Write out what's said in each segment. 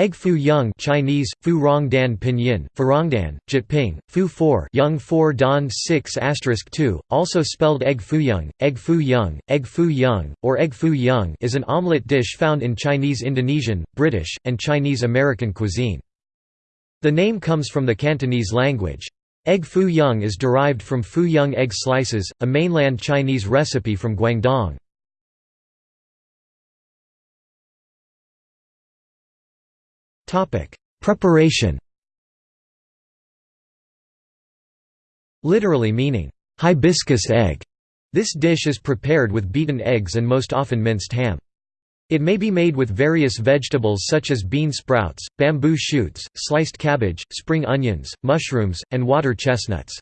Egg foo young Chinese, fu rong dan pinyin, farongdan, Jyutping, fu 4 young 4 dan 6 2, also spelled egg foo young, egg foo young, egg foo young, or egg foo young is an omelette dish found in Chinese Indonesian, British, and Chinese American cuisine. The name comes from the Cantonese language. Egg foo young is derived from foo young egg slices, a mainland Chinese recipe from Guangdong. Preparation Literally meaning, hibiscus egg, this dish is prepared with beaten eggs and most often minced ham. It may be made with various vegetables such as bean sprouts, bamboo shoots, sliced cabbage, spring onions, mushrooms, and water chestnuts.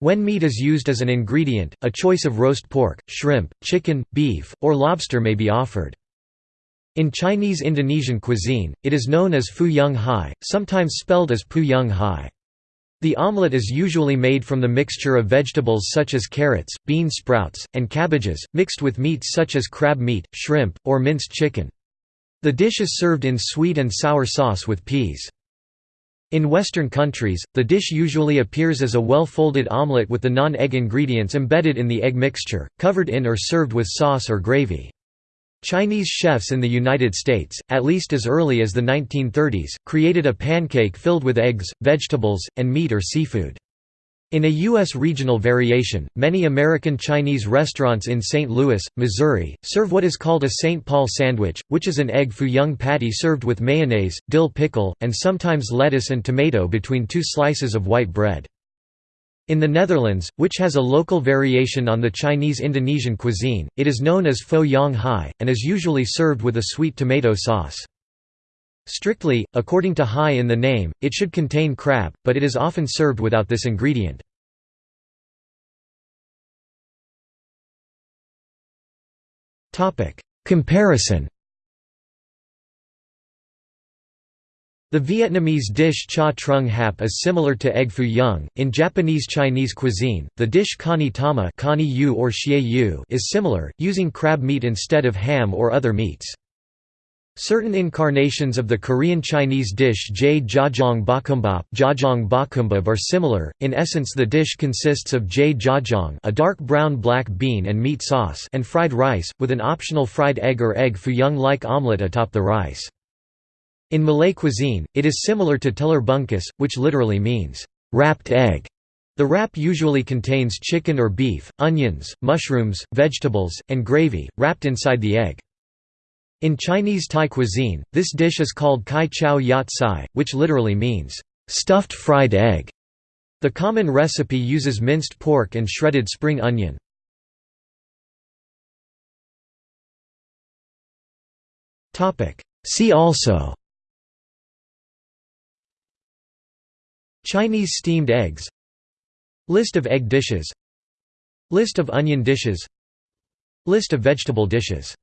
When meat is used as an ingredient, a choice of roast pork, shrimp, chicken, beef, or lobster may be offered. In Chinese Indonesian cuisine, it is known as fu yung hai, sometimes spelled as pu yung hai. The omelette is usually made from the mixture of vegetables such as carrots, bean sprouts, and cabbages, mixed with meats such as crab meat, shrimp, or minced chicken. The dish is served in sweet and sour sauce with peas. In Western countries, the dish usually appears as a well-folded omelette with the non-egg ingredients embedded in the egg mixture, covered in or served with sauce or gravy. Chinese chefs in the United States, at least as early as the 1930s, created a pancake filled with eggs, vegetables, and meat or seafood. In a U.S. regional variation, many American Chinese restaurants in St. Louis, Missouri, serve what is called a St. Paul sandwich, which is an egg foo young patty served with mayonnaise, dill pickle, and sometimes lettuce and tomato between two slices of white bread. In the Netherlands, which has a local variation on the Chinese Indonesian cuisine, it is known as foe yong hai, and is usually served with a sweet tomato sauce. Strictly, according to hai in the name, it should contain crab, but it is often served without this ingredient. Comparison The Vietnamese dish cha trung hap is similar to egg foo young. In Japanese Chinese cuisine, the dish kani tama yu or yu is similar, using crab meat instead of ham or other meats. Certain incarnations of the Korean Chinese dish jjae jjajang bokkeumbap, jjajang bokkeumbap are similar. In essence, the dish consists of jjae jjajang, a dark brown black bean and meat sauce, and fried rice, with an optional fried egg or egg foo young-like omelette atop the rice. In Malay cuisine, it is similar to telur bungkus, which literally means, wrapped egg. The wrap usually contains chicken or beef, onions, mushrooms, vegetables, and gravy, wrapped inside the egg. In Chinese Thai cuisine, this dish is called kai chow yat sai, which literally means, stuffed fried egg. The common recipe uses minced pork and shredded spring onion. See also Chinese steamed eggs. List of egg dishes. List of onion dishes. List of vegetable dishes